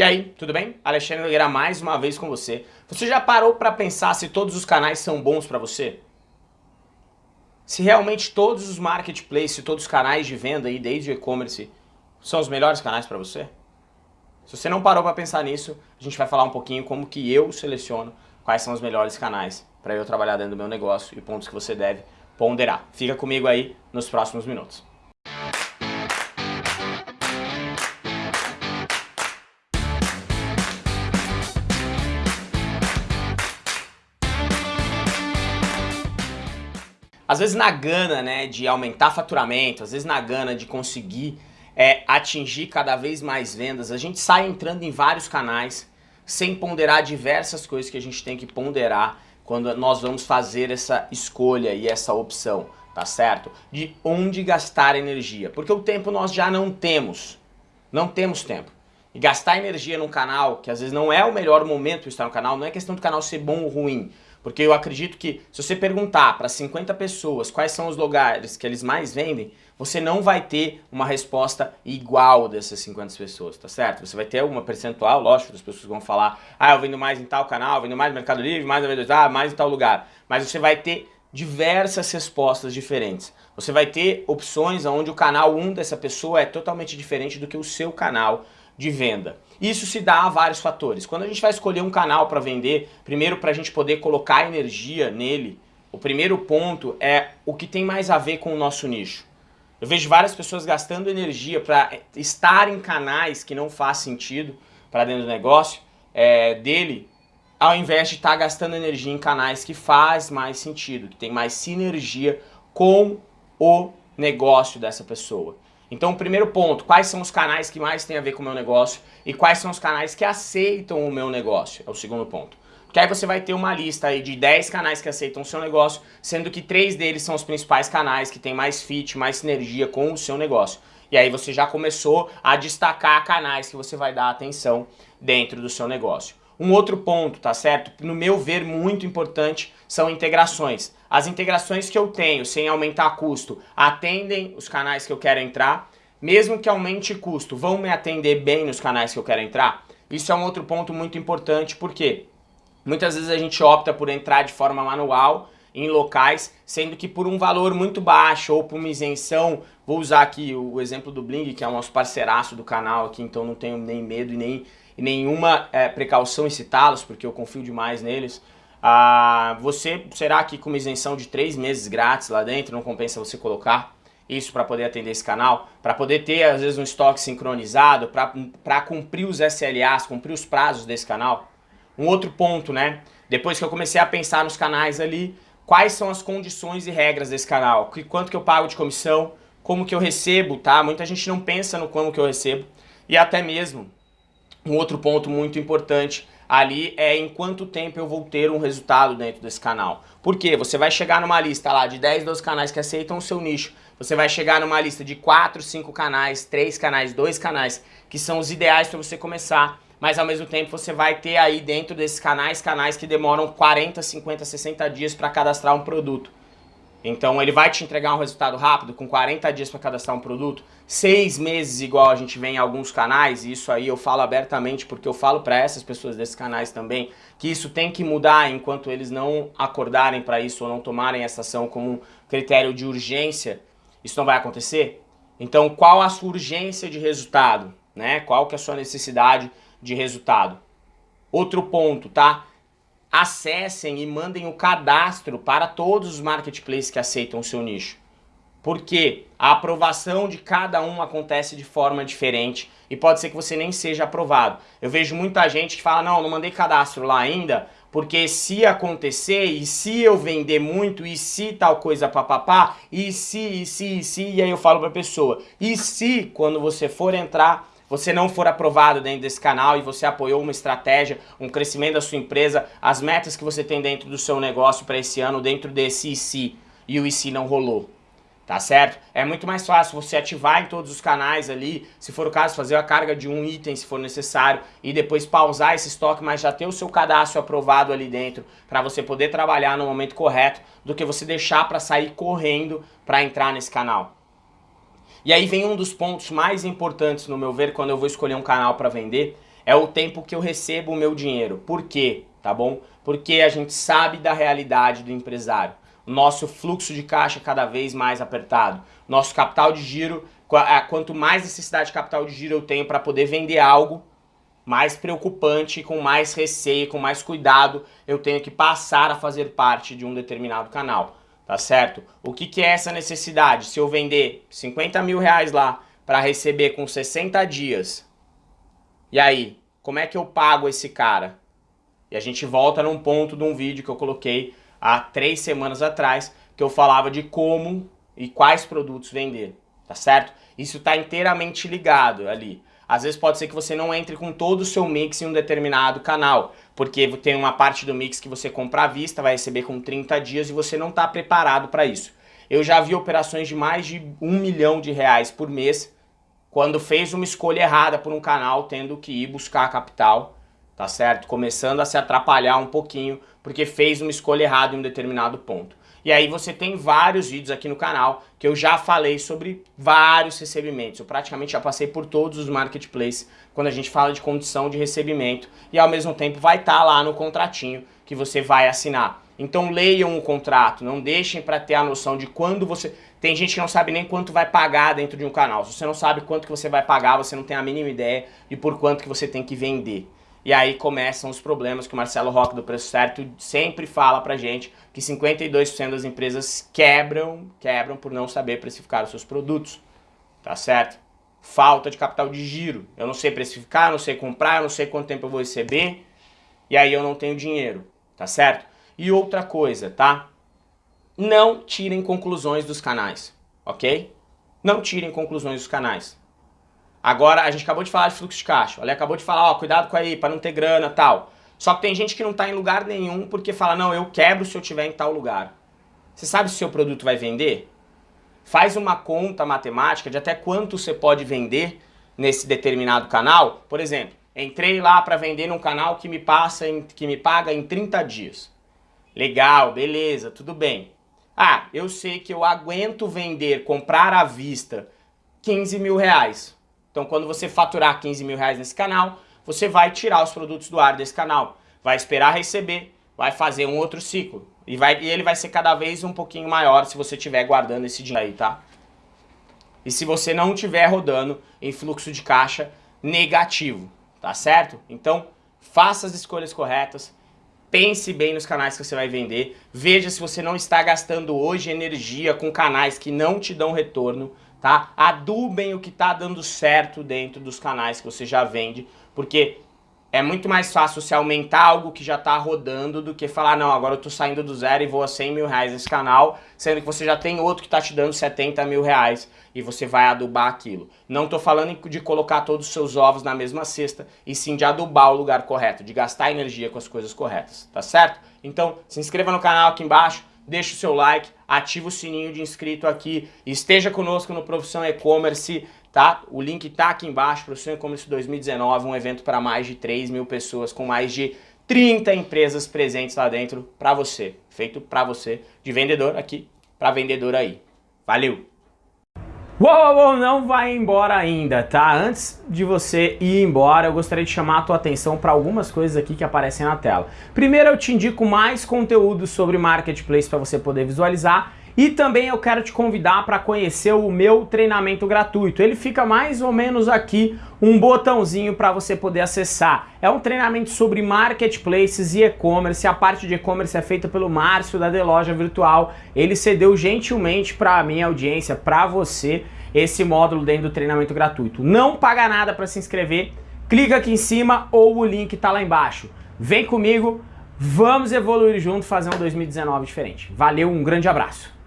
E aí, tudo bem? Alexandre Nogueira mais uma vez com você. Você já parou para pensar se todos os canais são bons para você? Se realmente todos os marketplaces, todos os canais de venda aí, desde o e-commerce, são os melhores canais para você? Se você não parou para pensar nisso, a gente vai falar um pouquinho como que eu seleciono quais são os melhores canais para eu trabalhar dentro do meu negócio e pontos que você deve ponderar. Fica comigo aí nos próximos minutos. Às vezes na gana né, de aumentar faturamento, às vezes na gana de conseguir é, atingir cada vez mais vendas, a gente sai entrando em vários canais sem ponderar diversas coisas que a gente tem que ponderar quando nós vamos fazer essa escolha e essa opção, tá certo? De onde gastar energia, porque o tempo nós já não temos, não temos tempo. E gastar energia num canal, que às vezes não é o melhor momento estar no canal, não é questão do canal ser bom ou ruim, porque eu acredito que se você perguntar para 50 pessoas quais são os lugares que eles mais vendem, você não vai ter uma resposta igual dessas 50 pessoas, tá certo? Você vai ter uma percentual, lógico, das pessoas vão falar ah, eu vendo mais em tal canal, vendo mais no Mercado Livre, mais na V2A, mais em tal lugar. Mas você vai ter diversas respostas diferentes. Você vai ter opções onde o canal 1 dessa pessoa é totalmente diferente do que o seu canal de venda. Isso se dá a vários fatores. Quando a gente vai escolher um canal para vender, primeiro para a gente poder colocar energia nele, o primeiro ponto é o que tem mais a ver com o nosso nicho. Eu vejo várias pessoas gastando energia para estar em canais que não faz sentido para dentro do negócio é, dele, ao invés de estar tá gastando energia em canais que faz mais sentido, que tem mais sinergia com o negócio dessa pessoa. Então, primeiro ponto, quais são os canais que mais têm a ver com o meu negócio e quais são os canais que aceitam o meu negócio, é o segundo ponto. Porque aí você vai ter uma lista aí de 10 canais que aceitam o seu negócio, sendo que três deles são os principais canais que têm mais fit, mais sinergia com o seu negócio. E aí você já começou a destacar canais que você vai dar atenção dentro do seu negócio. Um outro ponto, tá certo? No meu ver, muito importante, são integrações. As integrações que eu tenho, sem aumentar custo, atendem os canais que eu quero entrar, mesmo que aumente custo, vão me atender bem nos canais que eu quero entrar? Isso é um outro ponto muito importante, porque muitas vezes a gente opta por entrar de forma manual em locais, sendo que por um valor muito baixo ou por uma isenção, vou usar aqui o exemplo do Bling, que é o nosso parceiraço do canal aqui, então não tenho nem medo e nem e nenhuma é, precaução em citá-los, porque eu confio demais neles, ah, você será que com uma isenção de três meses grátis lá dentro, não compensa você colocar isso para poder atender esse canal, para poder ter às vezes um estoque sincronizado, para cumprir os SLAs, cumprir os prazos desse canal? Um outro ponto, né? Depois que eu comecei a pensar nos canais ali, quais são as condições e regras desse canal? Quanto que eu pago de comissão? Como que eu recebo, tá? Muita gente não pensa no como que eu recebo. E até mesmo um outro ponto muito importante ali é em quanto tempo eu vou ter um resultado dentro desse canal. Por quê? Você vai chegar numa lista lá de 10, 12 canais que aceitam o seu nicho. Você vai chegar numa lista de 4, 5 canais, 3 canais, 2 canais, que são os ideais para você começar. Mas ao mesmo tempo você vai ter aí dentro desses canais, canais que demoram 40, 50, 60 dias para cadastrar um produto. Então ele vai te entregar um resultado rápido, com 40 dias para cadastrar um produto, 6 meses igual a gente vê em alguns canais, e isso aí eu falo abertamente porque eu falo para essas pessoas desses canais também, que isso tem que mudar enquanto eles não acordarem para isso ou não tomarem essa ação como um critério de urgência, isso não vai acontecer? Então qual a sua urgência de resultado? Né? Qual que é a sua necessidade de resultado? Outro ponto, tá? acessem e mandem o cadastro para todos os marketplaces que aceitam o seu nicho. Porque a aprovação de cada um acontece de forma diferente e pode ser que você nem seja aprovado. Eu vejo muita gente que fala, não, não mandei cadastro lá ainda, porque se acontecer, e se eu vender muito, e se tal coisa papapá, e se, e se, e se, e aí eu falo para a pessoa, e se quando você for entrar você não for aprovado dentro desse canal e você apoiou uma estratégia, um crescimento da sua empresa, as metas que você tem dentro do seu negócio para esse ano, dentro desse IC, e o IC não rolou. Tá certo? É muito mais fácil você ativar em todos os canais ali, se for o caso, fazer a carga de um item se for necessário e depois pausar esse estoque, mas já ter o seu cadastro aprovado ali dentro para você poder trabalhar no momento correto do que você deixar para sair correndo para entrar nesse canal. E aí vem um dos pontos mais importantes, no meu ver, quando eu vou escolher um canal para vender, é o tempo que eu recebo o meu dinheiro. Por quê? Tá bom? Porque a gente sabe da realidade do empresário. Nosso fluxo de caixa é cada vez mais apertado. Nosso capital de giro, quanto mais necessidade de capital de giro eu tenho para poder vender algo, mais preocupante, com mais receio, com mais cuidado, eu tenho que passar a fazer parte de um determinado canal, tá certo? O que, que é essa necessidade? Se eu vender 50 mil reais lá para receber com 60 dias, e aí, como é que eu pago esse cara? E a gente volta num ponto de um vídeo que eu coloquei há três semanas atrás, que eu falava de como e quais produtos vender, tá certo? Isso está inteiramente ligado ali. Às vezes pode ser que você não entre com todo o seu mix em um determinado canal, porque tem uma parte do mix que você compra à vista, vai receber com 30 dias e você não está preparado para isso. Eu já vi operações de mais de um milhão de reais por mês, quando fez uma escolha errada por um canal, tendo que ir buscar capital, tá certo? Começando a se atrapalhar um pouquinho, porque fez uma escolha errada em um determinado ponto. E aí você tem vários vídeos aqui no canal que eu já falei sobre vários recebimentos. Eu praticamente já passei por todos os marketplaces quando a gente fala de condição de recebimento e ao mesmo tempo vai estar tá lá no contratinho que você vai assinar. Então leiam o contrato, não deixem para ter a noção de quando você... Tem gente que não sabe nem quanto vai pagar dentro de um canal. Se você não sabe quanto que você vai pagar, você não tem a mínima ideia de por quanto que você tem que vender. E aí começam os problemas que o Marcelo Roque do Preço Certo sempre fala pra gente, que 52% das empresas quebram, quebram por não saber precificar os seus produtos, tá certo? Falta de capital de giro, eu não sei precificar, eu não sei comprar, eu não sei quanto tempo eu vou receber, e aí eu não tenho dinheiro, tá certo? E outra coisa, tá? Não tirem conclusões dos canais, ok? Não tirem conclusões dos canais. Agora, a gente acabou de falar de fluxo de caixa. Olha, acabou de falar, ó, cuidado com aí, para não ter grana tal. Só que tem gente que não está em lugar nenhum porque fala, não, eu quebro se eu tiver em tal lugar. Você sabe se o seu produto vai vender? Faz uma conta matemática de até quanto você pode vender nesse determinado canal. Por exemplo, entrei lá para vender num canal que me, passa em, que me paga em 30 dias. Legal, beleza, tudo bem. Ah, eu sei que eu aguento vender, comprar à vista 15 mil reais. Então quando você faturar 15 mil reais nesse canal, você vai tirar os produtos do ar desse canal, vai esperar receber, vai fazer um outro ciclo. E, vai, e ele vai ser cada vez um pouquinho maior se você estiver guardando esse dinheiro aí, tá? E se você não estiver rodando em fluxo de caixa negativo, tá certo? Então, faça as escolhas corretas, pense bem nos canais que você vai vender, veja se você não está gastando hoje energia com canais que não te dão retorno, tá? Adubem o que está dando certo dentro dos canais que você já vende, porque é muito mais fácil você aumentar algo que já está rodando do que falar, não, agora eu estou saindo do zero e vou a 100 mil reais nesse canal, sendo que você já tem outro que está te dando 70 mil reais e você vai adubar aquilo. Não estou falando de colocar todos os seus ovos na mesma cesta, e sim de adubar o lugar correto, de gastar energia com as coisas corretas, tá certo? Então, se inscreva no canal aqui embaixo, deixa o seu like, ativa o sininho de inscrito aqui, esteja conosco no Profissão E-Commerce, tá? O link tá aqui embaixo, Profissão E-Commerce 2019, um evento para mais de 3 mil pessoas, com mais de 30 empresas presentes lá dentro para você, feito para você, de vendedor aqui para vendedor aí. Valeu! Uou, uou, não vai embora ainda, tá? Antes de você ir embora, eu gostaria de chamar a tua atenção para algumas coisas aqui que aparecem na tela. Primeiro, eu te indico mais conteúdo sobre Marketplace para você poder visualizar e também eu quero te convidar para conhecer o meu treinamento gratuito. Ele fica mais ou menos aqui, um botãozinho para você poder acessar. É um treinamento sobre marketplaces e e-commerce. A parte de e-commerce é feita pelo Márcio da The Loja Virtual. Ele cedeu gentilmente para a minha audiência, para você, esse módulo dentro do treinamento gratuito. Não paga nada para se inscrever. Clica aqui em cima ou o link está lá embaixo. Vem comigo, vamos evoluir junto, fazer um 2019 diferente. Valeu, um grande abraço.